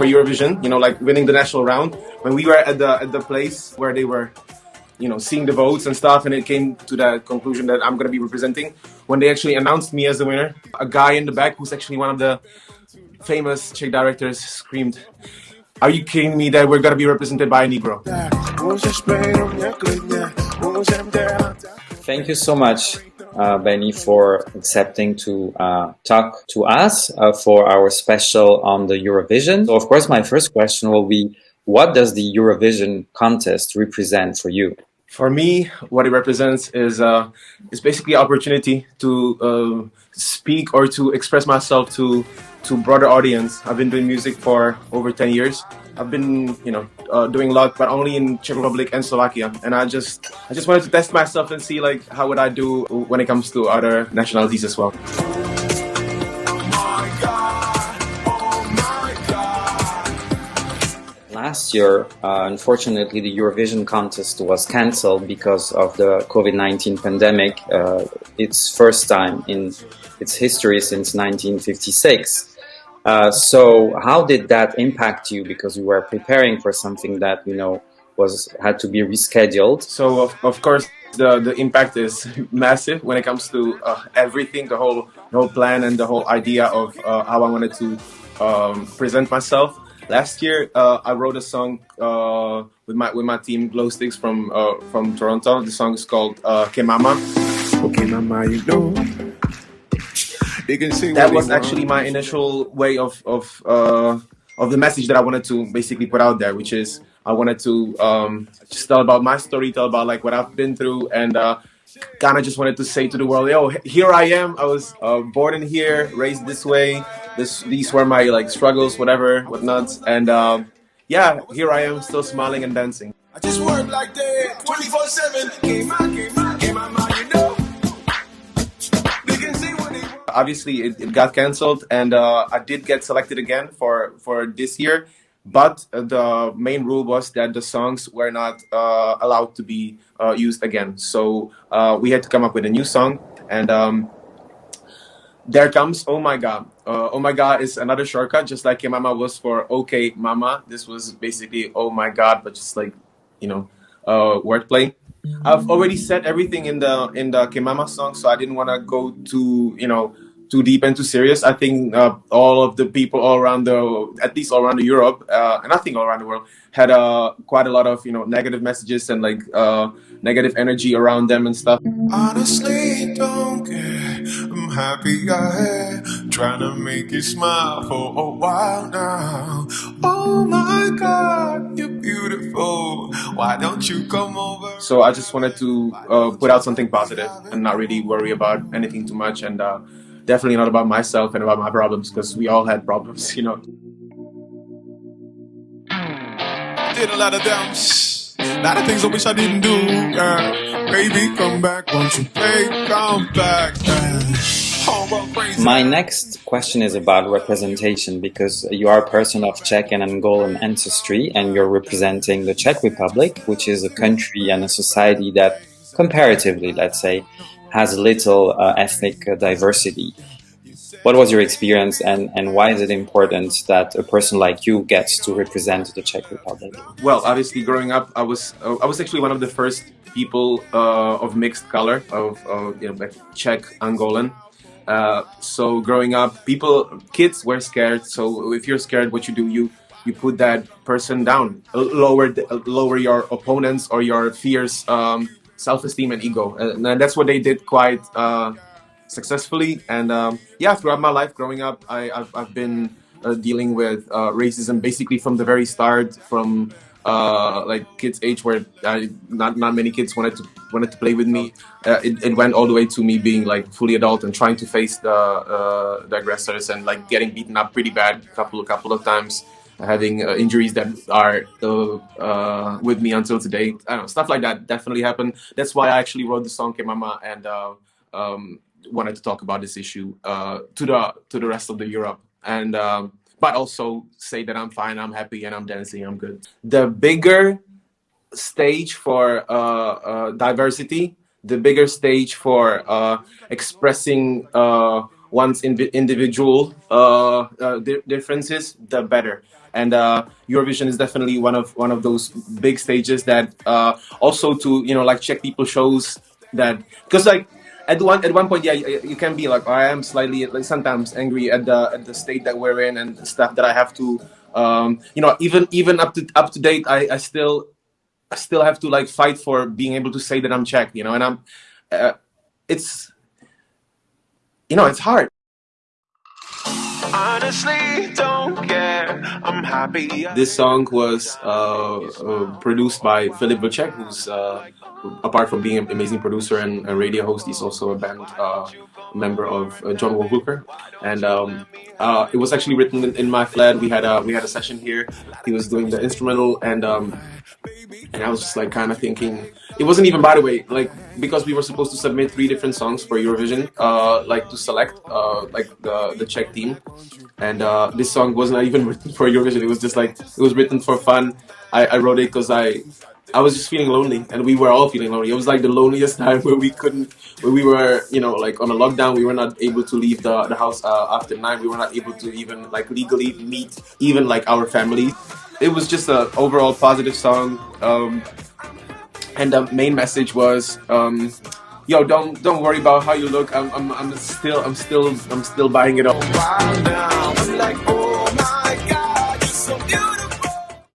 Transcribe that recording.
for Eurovision, you know, like winning the national round. When we were at the at the place where they were, you know, seeing the votes and stuff, and it came to that conclusion that I'm gonna be representing. When they actually announced me as the winner, a guy in the back who's actually one of the famous Czech directors screamed, "Are you kidding me that we're gonna be represented by a Negro?" Thank you so much, uh, Benny, for accepting to uh, talk to us uh, for our special on the Eurovision. So, of course, my first question will be, what does the Eurovision contest represent for you? For me, what it represents is uh, is basically opportunity to uh, speak or to express myself to to broader audience. I've been doing music for over 10 years. I've been, you know, uh, doing lot, but only in Czech Republic and Slovakia. And I just, I just wanted to test myself and see like how would I do when it comes to other nationalities as well. last year, uh, unfortunately, the Eurovision contest was cancelled because of the COVID-19 pandemic. Uh, its first time in its history since 1956. Uh, so how did that impact you? Because you were preparing for something that, you know, was had to be rescheduled. So of, of course the, the impact is massive when it comes to uh, everything, the whole, the whole plan and the whole idea of uh, how I wanted to um, present myself. Last year, uh, I wrote a song uh, with my with my team Glow Sticks from uh, from Toronto. The song is called uh, "Kemama." Okay, mama, you know. That was actually my initial way of of uh, of the message that I wanted to basically put out there, which is I wanted to um, just tell about my story, tell about like what I've been through, and uh, kind of just wanted to say to the world, yo, here I am. I was uh, born in here, raised this way. This, these were my like struggles, whatever, whatnot. And um, yeah, here I am, still smiling and dancing. I just work like that, 24 Obviously, it, it, got cancelled, and uh, I did get selected again for for this year. But the main rule was that the songs were not uh, allowed to be uh, used again. So uh, we had to come up with a new song, and um, there comes Oh My God. Uh, oh My God is another shortcut, just like Mama was for Okay Mama. This was basically Oh My God, but just like, you know, uh, wordplay. I've already said everything in the in the Kemama song, so I didn't want to go too, you know, too deep and too serious. I think uh, all of the people all around the, at least all around Europe, uh, and I think all around the world, had uh, quite a lot of you know negative messages and like uh, negative energy around them and stuff. Honestly, don't care. I'm happy I had trying to make you smile for a while now. Oh my God. Why don't you come over? So I just wanted to uh, put out something positive and not really worry about anything too much and uh, definitely not about myself and about my problems because we all had problems, you know. Did a lot of them, a lot of things I wish I didn't do. Yeah. Baby, come back, won't you play? Come back. My next question is about representation because you are a person of Czech and Angolan ancestry and you're representing the Czech Republic, which is a country and a society that comparatively, let's say, has little uh, ethnic diversity. What was your experience and, and why is it important that a person like you gets to represent the Czech Republic? Well, obviously growing up, I was uh, I was actually one of the first people uh, of mixed color, of, you know, Czech Angolan. Uh, so growing up, people, kids were scared. So if you're scared, what you do, you you put that person down, lower lower your opponents or your fears. Um, self-esteem and ego and, that's what they did quite uh, successfully and um, yeah throughout my life growing up I, have I've been uh, dealing with uh, racism basically from the very start from uh, like kids age where I, not not many kids wanted to wanted to play with me uh, it, it, went all the way to me being like fully adult and trying to face the uh, the aggressors and like getting beaten up pretty bad a couple a couple of times having uh, injuries that are uh, with me until today. I don't know, stuff like that definitely happened. That's why I actually wrote the song "Kemama" and uh, um, wanted to talk about this issue uh, to the to the rest of the Europe and um, but also say that I'm fine, I'm happy, and I'm dancing, I'm good. The bigger stage for uh, uh, diversity, the bigger stage for expressing one's individual uh, uh, di- differences, the better. And uh, Eurovision is definitely one of one of those big stages that uh, also to you know like Czech people shows that because like at one at one point yeah you, can be like I am slightly like sometimes angry at the at the state that we're in and stuff that I have to um, you know even even up to up to date I, I still I still have to like fight for being able to say that I'm Czech you know and I'm uh, it's you know, it's hard. Honestly, don't care. I'm happy. This song was uh, uh, produced by Filip Vlček, who's uh, apart from being an amazing producer and radio host, he's also a band uh, member of uh, John Wolflooker. And um, uh, it was actually written in, in, my flat. We had a we had a session here. He was doing the instrumental, and um, and I was just like kind of thinking it wasn't even by the way like because we were supposed to submit three different songs for Eurovision uh, like to select uh, like the the Czech team. And uh, this song was not even written for Eurovision. It was just like it was written for fun. I, I wrote it because I I was just feeling lonely and we were all feeling lonely. It was like the loneliest time where we couldn't where we were you know like on a lockdown we were not able to leave the, the house uh, after nine. We were not able to even like legally meet even like our family it was just an overall positive song. Um, and the main message was, um, "Yo, don't don't worry about how you look. I'm, I'm, I'm still I'm still I'm still buying it all."